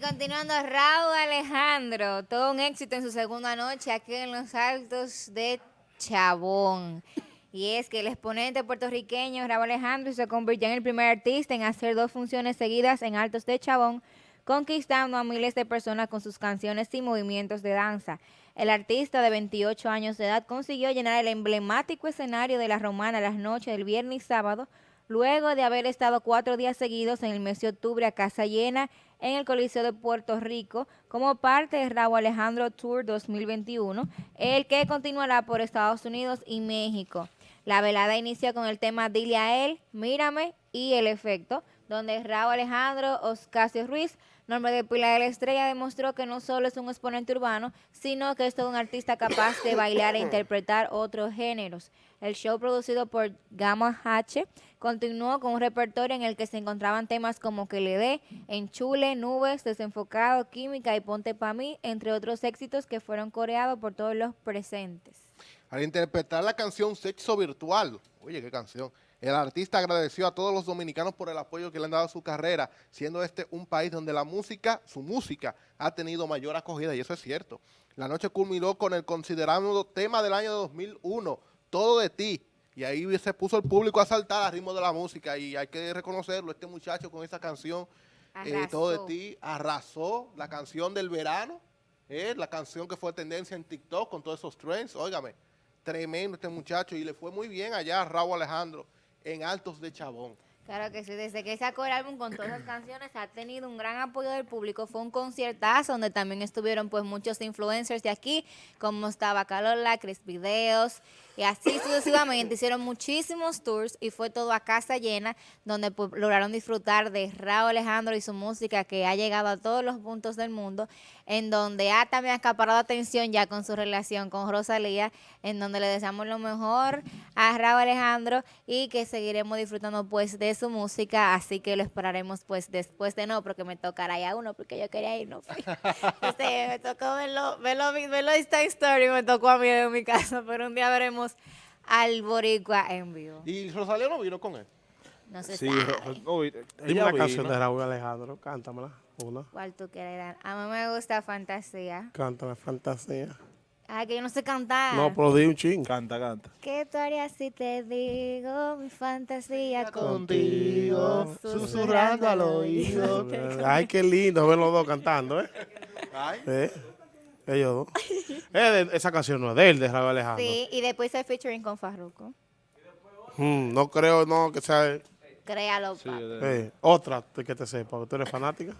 continuando, Raúl Alejandro, todo un éxito en su segunda noche aquí en los Altos de Chabón. Y es que el exponente puertorriqueño Raúl Alejandro se convirtió en el primer artista en hacer dos funciones seguidas en Altos de Chabón, conquistando a miles de personas con sus canciones y movimientos de danza. El artista de 28 años de edad consiguió llenar el emblemático escenario de la Romana las noches del viernes y sábado, luego de haber estado cuatro días seguidos en el mes de octubre a casa llena en el Coliseo de Puerto Rico como parte de Raúl Alejandro Tour 2021, el que continuará por Estados Unidos y México. La velada inició con el tema Dile a él, Mírame y El Efecto, donde Raúl Alejandro Oscasio Ruiz, nombre de Pilar de la Estrella, demostró que no solo es un exponente urbano, sino que es todo un artista capaz de bailar e interpretar otros géneros. El show producido por Gamma H continuó con un repertorio en el que se encontraban temas como Que le dé, Enchule, Nubes, Desenfocado, Química y Ponte pa' mí, entre otros éxitos que fueron coreados por todos los presentes. Al interpretar la canción Sexo Virtual, oye, qué canción, el artista agradeció a todos los dominicanos por el apoyo que le han dado a su carrera, siendo este un país donde la música, su música, ha tenido mayor acogida, y eso es cierto. La noche culminó con el considerado tema del año 2001, Todo de ti, y ahí se puso el público a saltar al ritmo de la música, y hay que reconocerlo, este muchacho con esa canción, eh, Todo de ti, arrasó. La canción del verano, eh, la canción que fue tendencia en TikTok con todos esos trends, óigame, tremendo este muchacho y le fue muy bien allá a Raúl Alejandro en Altos de Chabón. Claro que sí, desde que sacó el álbum con todas las canciones ha tenido un gran apoyo del público, fue un conciertazo donde también estuvieron pues muchos influencers de aquí, como estaba Calola, Chris Videos, y así sucesivamente hicieron muchísimos tours y fue todo a casa llena, donde pues, lograron disfrutar de Raúl Alejandro y su música que ha llegado a todos los puntos del mundo, en donde ha también acaparado atención ya con su relación con Rosalía, en donde le deseamos lo mejor a Raúl Alejandro y que seguiremos disfrutando pues de su música, así que lo esperaremos pues después de no, porque me tocará ya uno, porque yo quería ir, no este, me tocó verlo, verlo, verlo Insta Story, me tocó a mí en mi casa, pero un día veremos al Boricua en vivo. ¿Y Rosalía no vino con él? No sé Sí, sabe. Dime una canción de Raúl Alejandro, cántamela, una. ¿Cuál tú? A mí me gusta Fantasía. Cántame, fantasía. Ay, que yo no sé cantar. No, pero di un ching. Canta, canta. ¿Qué tú harías si te digo mi fantasía Contigo, contigo? susurrando al oído. Ay, qué lindo ver los dos cantando, ¿eh? Ay, ¿Eh? Ellos dos. Eh, de- esa canción no es de él, de Raúl Alejandro. Sí, y después hay featuring con Farruko. Mm, no creo, no, que sea... Créalo, Sí, eh, otra que te sepa, que tú eres fanática.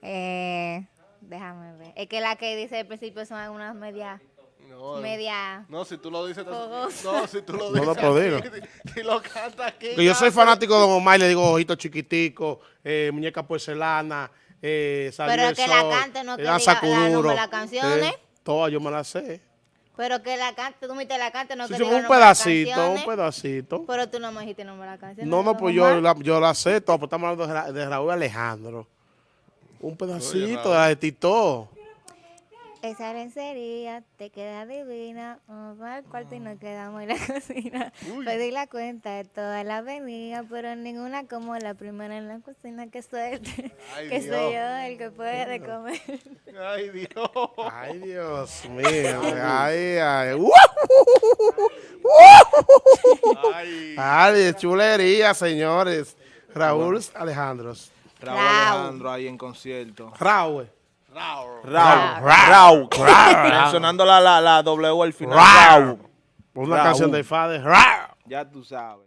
Eh, déjame ver. Es que la que dice al principio son algunas medias, no, media... no, si tú lo dices, no, si tú lo No dices, lo puedo aquí, decir. si, si lo canta aquí. Que yo soy fanático de Don Omar y le digo ojitos chiquiticos, eh, muñeca porcelana, eh, salió Pero el que la cante, no eh, que diga la- kuduro, nombre de las canciones. eh, todas yo me las sé. Pero que la cante, tú me dijiste la cante, no Sí, que sí, diga un pedacito, un canciones. pedacito. Pero tú no me dijiste el nombre de la canción. No, no, ¿no, pues yo la, yo la sé, todo, pues estamos hablando de, Ra- de Raúl Alejandro. Un pedacito de la de Tito. Esa lencería te queda divina. Vamos al cuarto y nos quedamos en la cocina. Pedí la cuenta de toda la avenida, pero ninguna como la primera en la cocina. Qué suerte. Ay, que Dios. soy yo el que puede comer. Ay, Dios. Ay, Dios mío. ay, ay. Ay. Ay, chulería, señores. Raúl Alejandro. Raúl Raúl. Alejandro ahí en concierto. Raúl. Raúl. Raúl. Raúl. Mencionando la, la, la W al final. Raúl. Una canción de Fade. Ya tú sabes.